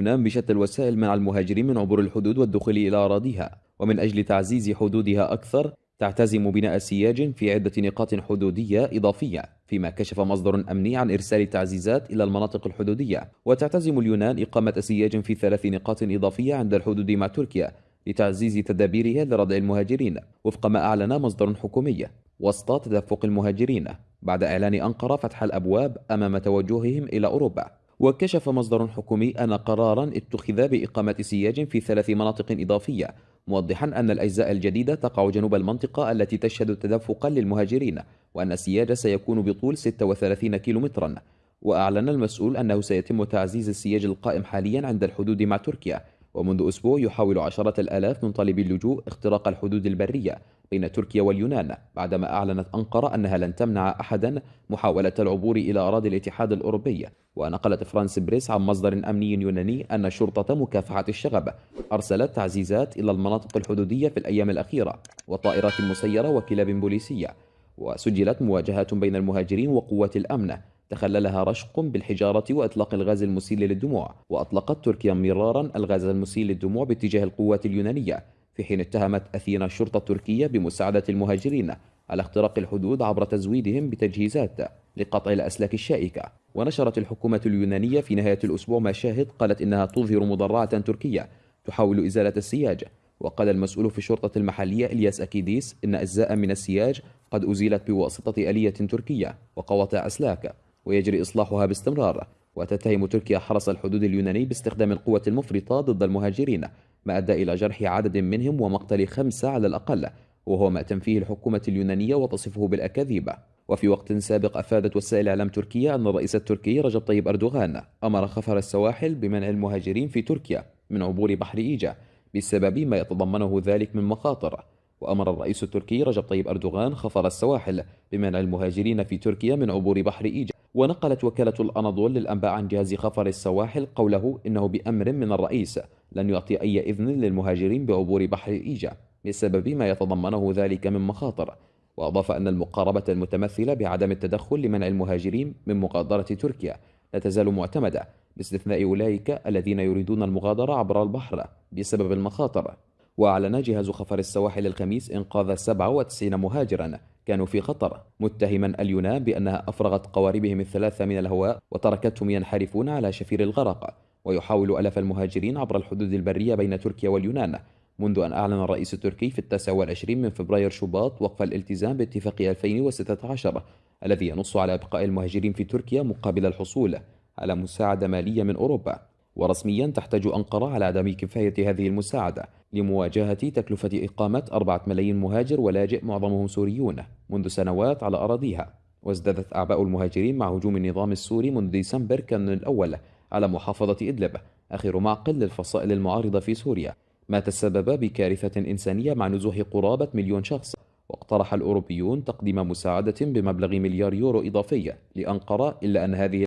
اليونان بشتى الوسائل منع المهاجرين من عبور الحدود والدخول إلى أراضيها. ومن أجل تعزيز حدودها أكثر تعتزم بناء سياج في عدة نقاط حدودية إضافية فيما كشف مصدر أمني عن إرسال تعزيزات إلى المناطق الحدودية. وتعتزم اليونان إقامة سياج في ثلاث نقاط إضافية عند الحدود مع تركيا لتعزيز تدابيرها لردع المهاجرين. وفق ما أعلن مصدر حكومي وسط تدفق المهاجرين. بعد إعلان أنقرة فتح الأبواب أمام توجههم إلى أوروبا. وكشف مصدر حكومي أن قرارا اتخذ بإقامة سياج في ثلاث مناطق إضافية موضحا أن الأجزاء الجديدة تقع جنوب المنطقة التي تشهد تدفقا للمهاجرين وأن السياج سيكون بطول 36 كيلومترا. وأعلن المسؤول أنه سيتم تعزيز السياج القائم حاليا عند الحدود مع تركيا. ومنذ أسبوع يحاول عشرة الآلاف من طالبي اللجوء اختراق الحدود البرية بين تركيا واليونان بعدما أعلنت أنقرة أنها لن تمنع أحدا محاولة العبور إلى أراضي الاتحاد الأوروبي. ونقلت فرانس بريس عن مصدر أمني يوناني أن شرطة مكافحة الشغب أرسلت تعزيزات إلى المناطق الحدودية في الأيام الأخيرة وطائرات مسيرة وكلاب بوليسية وسجلت مواجهات بين المهاجرين وقوات الأمن. تخللها رشق بالحجارة وإطلاق الغاز المسيل للدموع وأطلقت تركيا مرارا الغاز المسيل للدموع باتجاه القوات اليونانية. في حين اتهمت أثينا الشرطة التركية بمساعدة المهاجرين على اختراق الحدود عبر تزويدهم بتجهيزات لقطع الأسلاك الشائكة. ونشرت الحكومة اليونانية في نهاية الأسبوع مشاهد قالت إنها تظهر مضرعة تركية تحاول إزالة السياج. وقال المسؤول في الشرطة المحلية إلياس أكيديس إن أجزاء من السياج قد أزيلت بواسطة آلية تركية وقواطع أسلاك. ويجري إصلاحها باستمرار. وتتهم تركيا حرس الحدود اليوناني باستخدام القوة المفرطة ضد المهاجرين ما أدى إلى جرح عدد منهم ومقتل خمسة على الأقل وهو ما تنفيه الحكومة اليونانية وتصفه بالأكاذيب. وفي وقت سابق أفادت وسائل إعلام تركيا أن الرئيس التركي رجب طيب أردوغان أمر خفر السواحل بمنع المهاجرين في تركيا من عبور بحر إيجا بسبب ما يتضمنه ذلك من مخاطر. وأمر الرئيس التركي رجب طيب أردوغان خفر السواحل بمنع المهاجرين في تركيا من عبور بحر إيجا. ونقلت وكالة الأناضول للأنباء عن جهاز خفر السواحل قوله إنه بأمر من الرئيس لن يعطي أي إذن للمهاجرين بعبور بحر إيجا بسبب ما يتضمنه ذلك من مخاطر. وأضاف أن المقاربة المتمثلة بعدم التدخل لمنع المهاجرين من مغادرة تركيا لا تزال معتمدة باستثناء أولئك الذين يريدون المغادرة عبر البحر بسبب المخاطر. وأعلن جهاز خفر السواحل الخميس إنقاذ 97 مهاجرا كانوا في خطر متهما اليونان بأنها أفرغت قواربهم الثلاثة من الهواء وتركتهم ينحرفون على شفير الغرق ويحاول ألف المهاجرين عبر الحدود البرية بين تركيا واليونان. منذ أن أعلن الرئيس التركي في التاسع والعشرين من فبراير شباط وقف الالتزام باتفاق 2016 الذي ينص على إبقاء المهاجرين في تركيا مقابل الحصول على مساعدة مالية من أوروبا. ورسميا تحتاج أنقرة على عدم كفاية هذه المساعدة لمواجهة تكلفة إقامة أربعة ملايين مهاجر ولاجئ معظمهم سوريون منذ سنوات على أراضيها. وازدادت أعباء المهاجرين مع هجوم النظام السوري منذ ديسمبر كان الأول على محافظة إدلب آخر معقل للفصائل المعارضة في سوريا. ما تسبب بكارثة إنسانية مع نزوح قرابة مليون شخص. واقترح الأوروبيون تقديم مساعدة بمبلغ مليار يورو إضافية لأنقرة إلا أن هذه